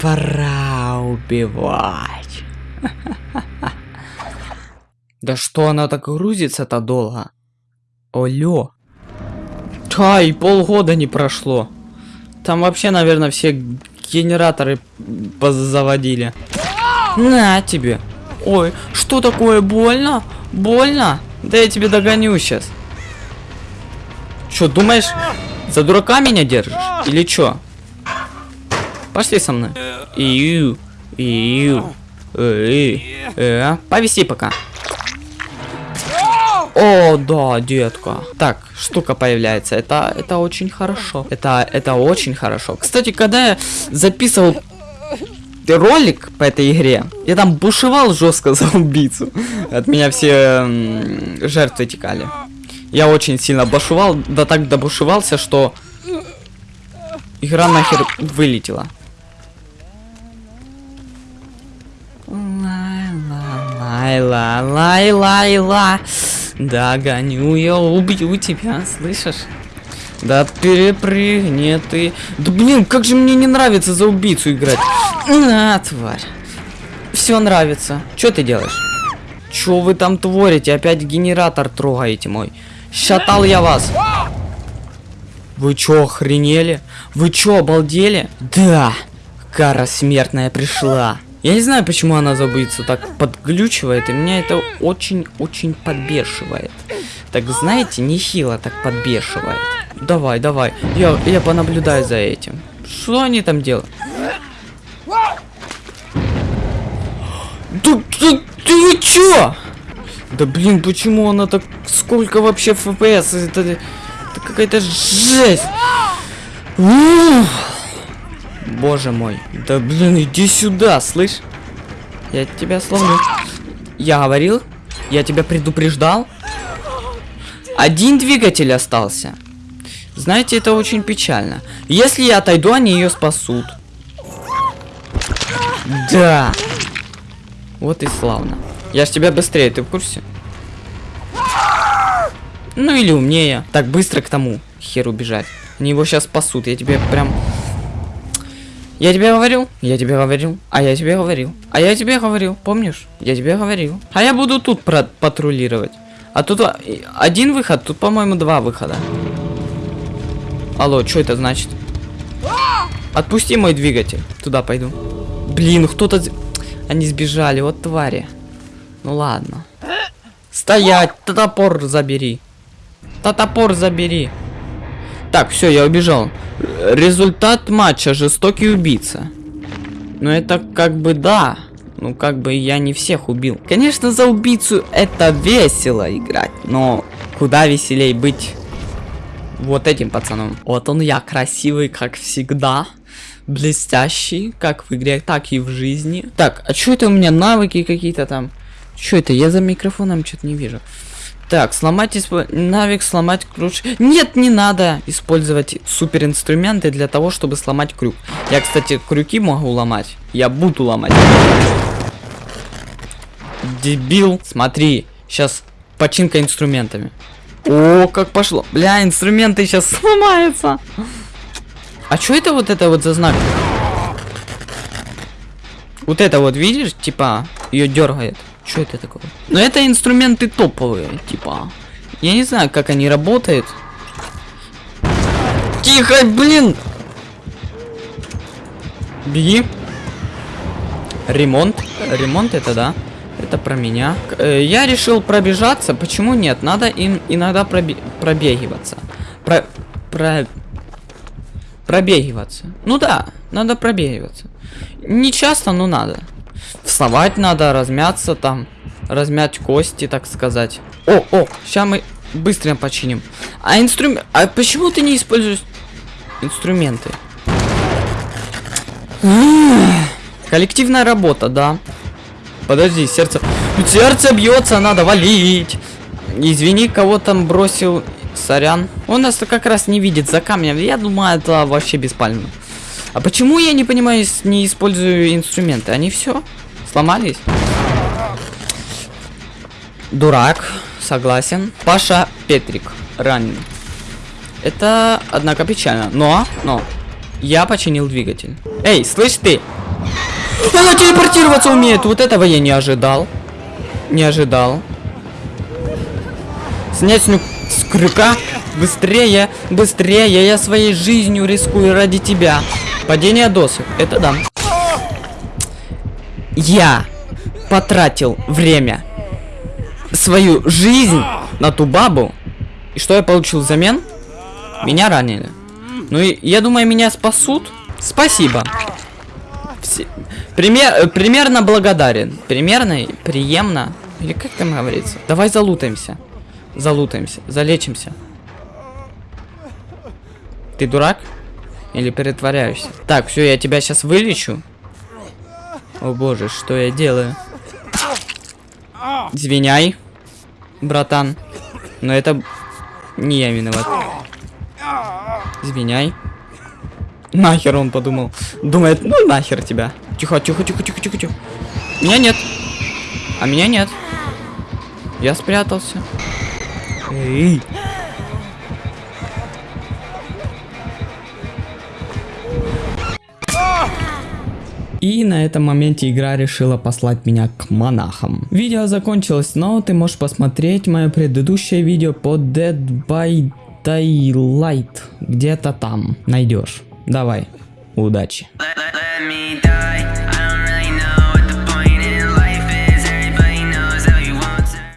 Пора убивать. Да что она так грузится-то долго? Олё. Ай, полгода не прошло. Там вообще, наверное, все генераторы заводили. На тебе. Ой, что такое? Больно? Больно? Да я тебе догоню сейчас. Что, думаешь, за дурака меня держишь? Или чё? Пошли со мной. Ию, ию, э, э, повиси пока. О, да, детка. Так, штука появляется. Это, это очень хорошо. Это, это очень хорошо. Кстати, когда я записывал ролик по этой игре, я там бушевал жестко за убийцу. От меня все жертвы текали. Я очень сильно бушевал, да так добушевался, что игра нахер вылетела. Лайла, лайла, лайла. Догоню я, убью тебя, слышишь? Да перепрыгни ты. Да блин, как же мне не нравится за убийцу играть. На, тварь. Все нравится. Что ты делаешь? Что вы там творите? Опять генератор трогаете мой. Шатал я вас. Вы чё, охренели? Вы чё, обалдели? Да, кара смертная пришла. Я не знаю, почему она забыться так подглючивает, и меня это очень-очень подбешивает. Так, знаете, нехило так подбешивает. Давай, давай, я, я понаблюдаю за этим. Что они там делают? Да, ты, ты чё? Да блин, почему она так... Сколько вообще FPS? Это, это какая-то жесть. Ух. Боже мой. Да блин, иди сюда, слышь? Я тебя сломлю. Я говорил? Я тебя предупреждал? Один двигатель остался. Знаете, это очень печально. Если я отойду, они ее спасут. Да. Вот и славно. Я ж тебя быстрее, ты в курсе? Ну или умнее. Так быстро к тому херу бежать. Они его сейчас спасут. Я тебе прям я тебе говорил, я тебе говорил, а я тебе говорил, а я тебе говорил, помнишь? Я тебе говорил. А я буду тут патрулировать. А тут один выход, тут, по-моему, два выхода. Алло, что это значит? Отпусти мой двигатель. Туда пойду. Блин, кто-то... Они сбежали, вот твари. Ну ладно. Стоять, топор забери. Топор забери. Так, все, я убежал. Результат матча жестокий убийца. Ну это как бы да. Ну как бы я не всех убил. Конечно, за убийцу это весело играть, но куда веселей быть вот этим пацаном. Вот он я, красивый, как всегда. Блестящий, как в игре, так и в жизни. Так, а что это у меня навыки какие-то там? Что это? Я за микрофоном что-то не вижу. Так, сломать исп... навик, сломать ключ. Нет, не надо использовать супер инструменты для того, чтобы сломать крюк. Я, кстати, крюки могу ломать. Я буду ломать. Дебил. Смотри, сейчас починка инструментами. О, как пошло. Бля, инструменты сейчас сломаются. А что это вот это вот за знак? Вот это вот, видишь, типа, ее дергает. Что это такое? Ну это инструменты топовые, типа. Я не знаю, как они работают. Тихо, блин! Беги. Ремонт. Ремонт это да. Это про меня. Э, я решил пробежаться. Почему нет? Надо им иногда пробе пробегиваться. Про... Про... Пробегиваться. Ну да, надо пробегиваться. Не часто, но надо. Вставать надо, размяться там. Размять кости, так сказать. О, о, сейчас мы быстро починим. А инструмент... А почему ты не используешь инструменты? Коллективная работа, да. Подожди, сердце... Сердце бьется, надо валить. Извини, кого там бросил. Сорян. Он нас как раз не видит за камнем. Я думаю, это вообще беспально. А почему я не понимаю, не использую инструменты? Они все сломались? Дурак, согласен. Паша Петрик ранен. Это, однако, печально. Но, но, Я починил двигатель. Эй, слышь ты! Она телепортироваться умеет! Вот этого я не ожидал. Не ожидал. Снять с, ню- с крюка. Быстрее, быстрее. Я своей жизнью рискую ради тебя. Падение досок. Это да. Я потратил время, свою жизнь на ту бабу. И что я получил взамен? Меня ранили. Ну и я думаю, меня спасут. Спасибо. Все- Пример, примерно благодарен. Примерно, приемно. Или как там говорится? Давай залутаемся. Залутаемся. Залечимся. Ты дурак? Или притворяешься? Так, все, я тебя сейчас вылечу. О боже, что я делаю? Извиняй, братан. Но это не я виноват. Извиняй. Нахер он подумал. Думает, ну нахер тебя. Тихо, тихо, тихо, тихо, тихо, тихо. Меня нет. А меня нет. Я спрятался. Эй. И на этом моменте игра решила послать меня к монахам. Видео закончилось, но ты можешь посмотреть мое предыдущее видео по Dead by Daylight. Где-то там найдешь. Давай, удачи. Let, let, let.